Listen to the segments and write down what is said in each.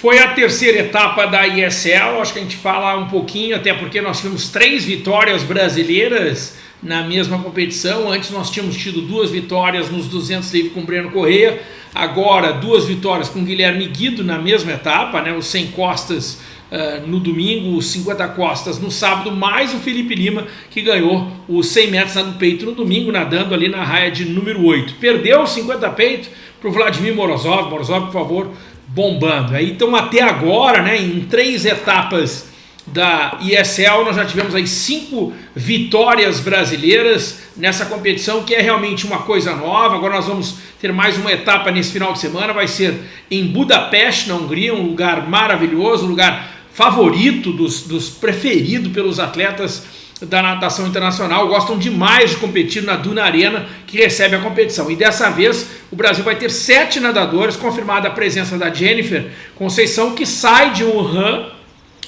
Foi a terceira etapa da ISL, acho que a gente fala um pouquinho, até porque nós tivemos três vitórias brasileiras na mesma competição. Antes nós tínhamos tido duas vitórias nos 200 livre com Breno Correia, agora duas vitórias com Guilherme Guido na mesma etapa, né, os 100 costas uh, no domingo, os 50 costas no sábado, mais o Felipe Lima que ganhou os 100 metros no peito no domingo, nadando ali na raia de número 8. Perdeu os 50 peito para o Vladimir Morozov, Morozov por favor, bombando. Aí, então até agora, né, em três etapas da ISL, nós já tivemos aí cinco vitórias brasileiras nessa competição, que é realmente uma coisa nova. Agora nós vamos ter mais uma etapa nesse final de semana, vai ser em Budapeste, na Hungria, um lugar maravilhoso, um lugar favorito dos, dos preferido pelos atletas da natação internacional, gostam demais de competir na Duna Arena, que recebe a competição. E dessa vez, o Brasil vai ter sete nadadores, confirmada a presença da Jennifer Conceição, que sai de Wuhan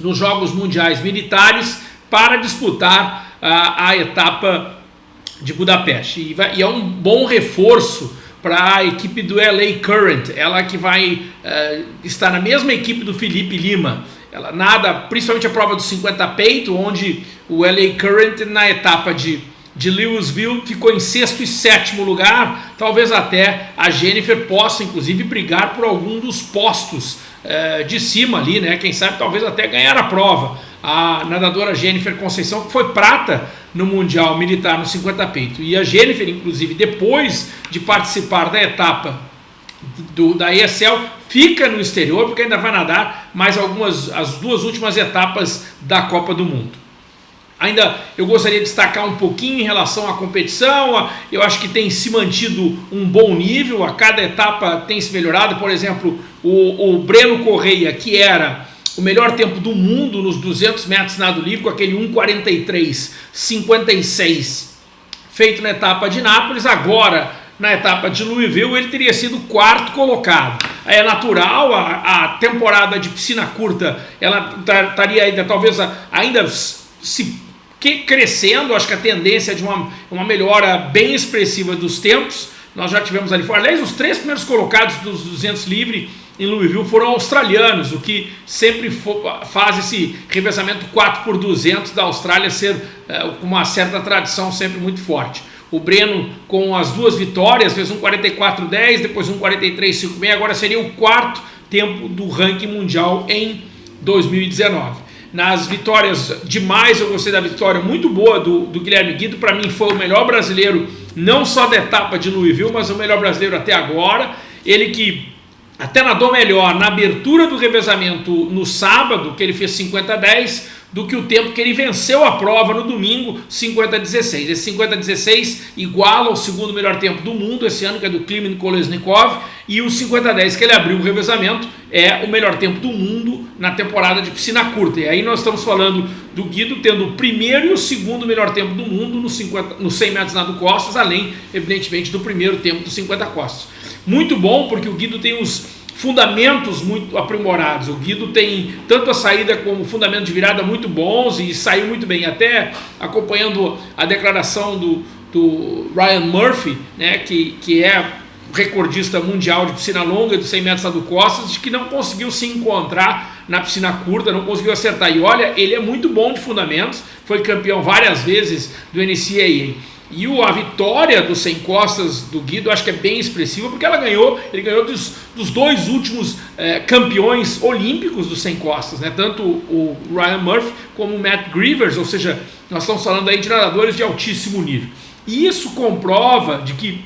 nos Jogos Mundiais Militares para disputar a, a etapa de Budapeste. E, vai, e, é um bom reforço para a equipe do LA Current, ela que vai uh, estar na mesma equipe do Felipe Lima. Ela nada, principalmente a prova dos 50 peito, onde o LA Current na etapa de, de Louisville ficou em sexto e sétimo lugar. Talvez até a Jennifer possa, inclusive, brigar por algum dos postos eh, de cima ali, né? Quem sabe talvez até ganhar a prova. A nadadora Jennifer Conceição, que foi prata no Mundial Militar no 50 peito. E a Jennifer, inclusive, depois de participar da etapa do, da ESL fica no exterior porque ainda vai nadar mais algumas as duas últimas etapas da Copa do Mundo. Ainda eu gostaria de destacar um pouquinho em relação à competição, eu acho que tem se mantido um bom nível, a cada etapa tem se melhorado, por exemplo, o, o Breno Correia, que era o melhor tempo do mundo nos 200 metros nado livre, com aquele 1,43,56 feito na etapa de Nápoles, agora na etapa de Louisville, ele teria sido quarto colocado. É natural, a, a temporada de piscina curta, ela estaria ainda, talvez ainda se que, crescendo, acho que a tendência é de uma, uma melhora bem expressiva dos tempos, nós já tivemos ali fora, aliás, os três primeiros colocados dos 200 livre em Louisville foram australianos, o que sempre faz esse revezamento 4 por 200 da Austrália ser é, uma certa tradição sempre muito forte. O Breno com as duas vitórias, fez um 44-10, depois um 43-56, agora seria o quarto tempo do ranking mundial em 2019. Nas vitórias demais, eu gostei da vitória muito boa do, do Guilherme Guido, para mim foi o melhor brasileiro, não só da etapa de Louisville, mas o melhor brasileiro até agora. Ele que até nadou melhor na abertura do revezamento no sábado, que ele fez 50-10, do que o tempo que ele venceu a prova no domingo, 50-16. Esse 50-16 iguala o segundo melhor tempo do mundo esse ano, que é do Klimen Kolesnikov, e o 50-10 que ele abriu o revezamento é o melhor tempo do mundo na temporada de piscina curta. E aí nós estamos falando do Guido tendo o primeiro e o segundo melhor tempo do mundo no, 50, no 100 metros nado costas, além, evidentemente, do primeiro tempo dos 50 costas. Muito bom, porque o Guido tem os fundamentos muito aprimorados. O Guido tem tanto a saída como fundamento de virada muito bons e saiu muito bem. Até acompanhando a declaração do, do Ryan Murphy, né, que, que é recordista mundial de piscina longa dos 100 metros do costas, de que não conseguiu se encontrar na piscina curta, não conseguiu acertar. E olha, ele é muito bom de fundamentos, foi campeão várias vezes do NCAA. E o, a vitória do Sem Costas do Guido acho que é bem expressiva, porque ela ganhou, ele ganhou dos, dos dois últimos é, campeões olímpicos do Sem Costas, né? tanto o, Ryan Murphy como o Matt Grivers, ou seja, nós estamos falando aí de nadadores de altíssimo nível. E isso comprova de que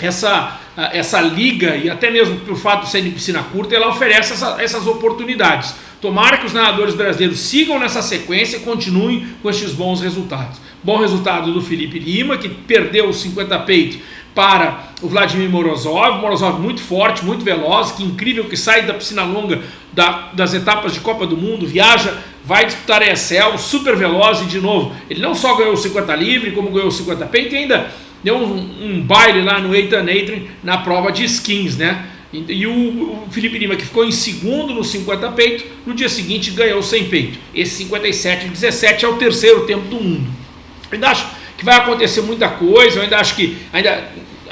essa, essa liga, e até mesmo pelo fato de ser de piscina curta, ela oferece essa, essas oportunidades. Tomara que os nadadores brasileiros sigam nessa sequência e continuem com estes bons resultados. Bom resultado do Felipe Lima, que perdeu os 50 peito para o Vladimir Morozov. Morozov muito forte, muito veloz, que incrível que sai da piscina longa da, das etapas de Copa do Mundo, viaja, vai disputar a ESL, super veloz e de novo, ele não só ganhou o 50 livre, como ganhou o 50 peito e ainda deu um, um baile lá no Eitan Adrian na prova de skins, né? E o, Felipe Lima, que ficou em segundo no 50 peito, no dia seguinte ganhou 100 peito. Esse 57 17 é o terceiro tempo do mundo. Eu ainda acho que vai acontecer muita coisa, eu ainda acho que, ainda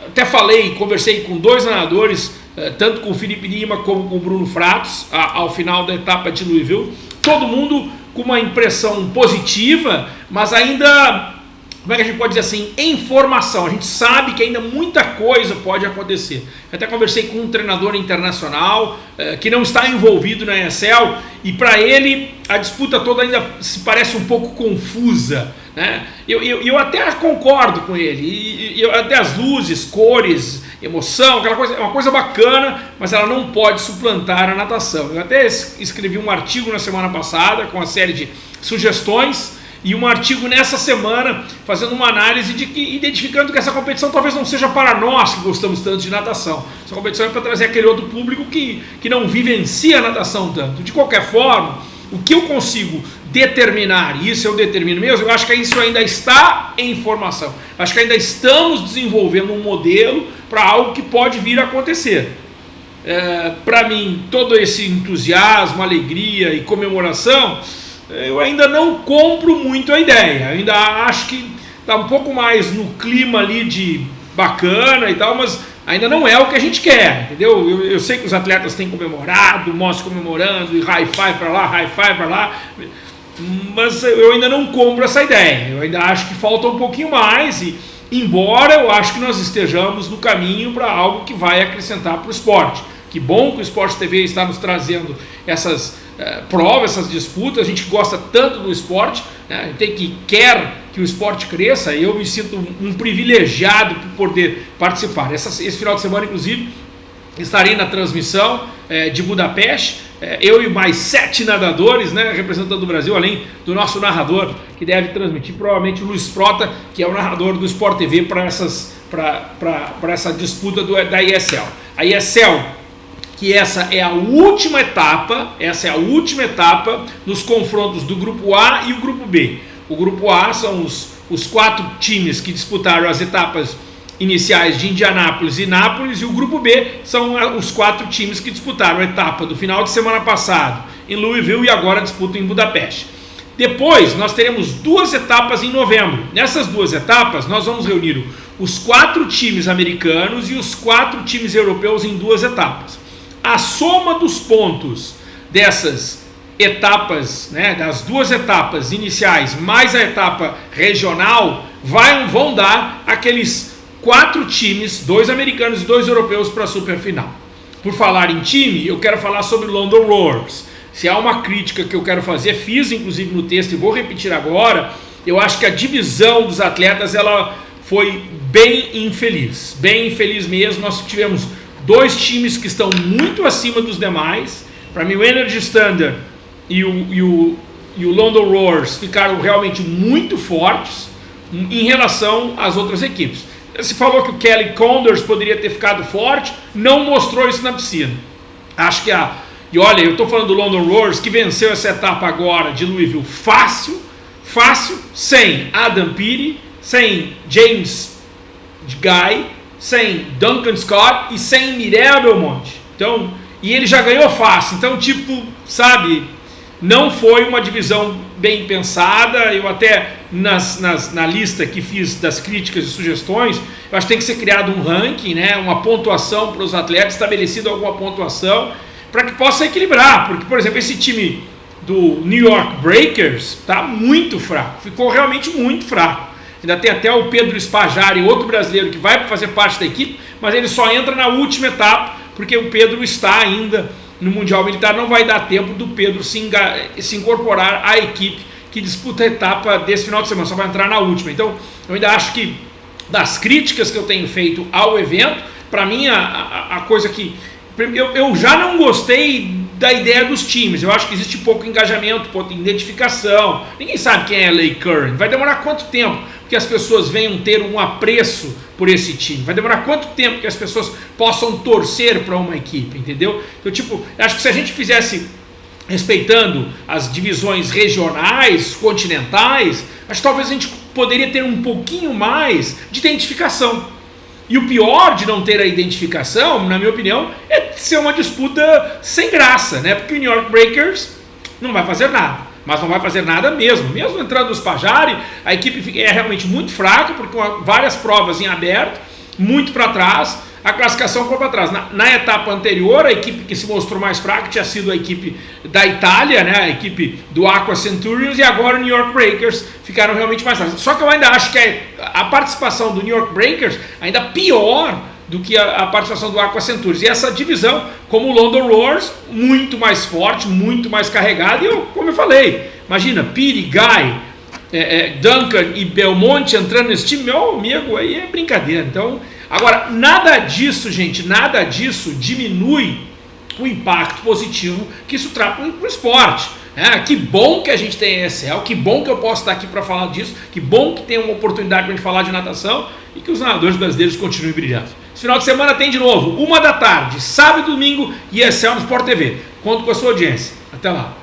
até falei, conversei com dois nadadores eh, tanto com o Felipe Lima como com o Bruno Fratos, ao final da etapa de Louisville. Todo mundo com uma impressão positiva, mas ainda como é que a gente pode dizer assim, em formação. A gente sabe que ainda muita coisa pode acontecer. Eu até conversei com um treinador internacional eh, que não está envolvido na ESL e para ele a disputa toda ainda se parece um pouco confusa. Né? Eu, eu, eu até concordo com ele, e, até as luzes, cores, emoção, aquela coisa, é uma coisa bacana, mas ela não pode suplantar a natação. Eu até escrevi um artigo na semana passada com uma série de sugestões e um artigo nessa semana fazendo uma análise de que identificando que essa competição talvez não seja para nós que gostamos tanto de natação. Essa competição é para trazer aquele outro público que, que não vivencia a natação tanto. De qualquer forma, o que eu consigo determinar, e isso eu determino mesmo, eu acho que isso ainda está em formação. Acho que ainda estamos desenvolvendo um modelo para algo que pode vir a acontecer. É, para mim, todo esse entusiasmo, alegria e comemoração eu ainda não compro muito a ideia. ainda acho que está um pouco mais no clima ali de bacana e tal, mas ainda não é o que a gente quer, entendeu? Eu, eu sei que os atletas têm comemorado, mostram comemorando, e high five para lá, high five para lá, mas eu ainda não compro essa ideia. Eu ainda acho que falta um pouquinho mais e embora eu acho que nós estejamos no caminho para algo que vai acrescentar para o esporte. Que bom que o Esporte TV está nos trazendo essas é, prova, essas disputas, a gente gosta tanto do esporte, né? tem que quer que o esporte cresça, eu me sinto um, um privilegiado por poder participar. Essa, esse final de semana, inclusive, estarei na transmissão é, de Budapeste, é, eu e mais sete nadadores, né, representando o Brasil, além do nosso narrador, que deve transmitir, provavelmente o Luiz Prota, que é o narrador do Sport TV para essa disputa do, da ISL. A ISL que essa é a última etapa, essa é a última etapa nos confrontos do grupo A e o grupo B. O grupo A são os, os quatro times que disputaram as etapas iniciais de Indianápolis e Nápoles, e o grupo B são os quatro times que disputaram a etapa do final de semana passado em Louisville e agora disputam em Budapeste. Depois nós teremos duas etapas em novembro. Nessas duas etapas nós vamos reunir os quatro times americanos e os quatro times europeus em duas etapas a soma dos pontos dessas etapas, né, das duas etapas iniciais mais a etapa regional, vai, vão dar aqueles quatro times, dois americanos e dois europeus para a superfinal. Por falar em time, eu quero falar sobre London Roars. Se há uma crítica que eu quero fazer, fiz inclusive no texto e vou repetir agora, eu acho que a divisão dos atletas ela foi bem infeliz, bem infeliz mesmo. Nós tivemos dois times que estão muito acima dos demais. Para mim, o Energy Standard e o, e, o, e o London Roars ficaram realmente muito fortes em relação às outras equipes. Se falou que o Kelly Condors poderia ter ficado forte, não mostrou isso na piscina. Acho que a. E olha, eu estou falando do London Roars que venceu essa etapa agora de Louisville fácil, fácil, sem Adam Peary, sem James Guy, sem Duncan Scott e sem Mirel Belmonte. Então, e ele já ganhou fácil. Então, tipo, sabe, não foi uma divisão bem pensada. Eu até nas, nas, na lista que fiz das críticas e sugestões, eu acho que tem que ser criado um ranking, né, uma pontuação para os atletas, estabelecido alguma pontuação, para que possa equilibrar. Porque, por exemplo, esse time do New York Breakers está muito fraco, ficou realmente muito fraco. Ainda tem até o Pedro Spajari, outro brasileiro que vai fazer parte da equipe, mas ele só entra na última etapa, porque o Pedro está ainda no Mundial Militar, não vai dar tempo do Pedro se, se incorporar à equipe que disputa a etapa desse final de semana, só vai entrar na última. Então, eu ainda acho que das críticas que eu tenho feito ao evento, para mim a, a, a, coisa que eu, eu já não gostei da ideia dos times. Eu acho que existe pouco engajamento, pouca identificação. Ninguém sabe quem é Lay Curran. Vai demorar quanto tempo que as pessoas venham ter um apreço por esse time? Vai demorar quanto tempo que as pessoas possam torcer para uma equipe, entendeu? Então, tipo, acho que se a gente fizesse respeitando as divisões regionais, continentais, acho que talvez a gente poderia ter um pouquinho mais de identificação. E o pior de não ter a identificação, na minha opinião, é ser uma disputa sem graça, né? Porque o New York Breakers não vai fazer nada. Mas não vai fazer nada mesmo. Mesmo entrando nos Pajari, a equipe é realmente muito fraca, porque com várias provas em aberto. muito para trás, a classificação foi para trás. Na, na, etapa anterior, a equipe que se mostrou mais fraca tinha sido a equipe da Itália, né, a equipe do Aqua Centurions, e agora o New York Breakers ficaram realmente mais fracos. Só que eu ainda acho que a, a participação do New York Breakers ainda pior do que a, a, participação do Aqua Centurions. E essa divisão, como o London Roars, muito mais forte, muito mais carregada, e eu, como eu falei, imagina, Piri, Guy, é, é, Duncan e Belmonte entrando nesse time, meu amigo, aí é brincadeira. Então, agora, nada disso, gente, nada disso diminui o impacto positivo que isso traz para o esporte. É, que bom que a gente tem ESL, que bom que eu posso estar aqui para falar disso, que bom que tem uma oportunidade para a gente falar de natação e que os nadadores brasileiros continuem brilhando. Esse final de semana tem de novo, uma da tarde, sábado e domingo, ESL no Sport TV. Conto com a sua audiência. Até lá.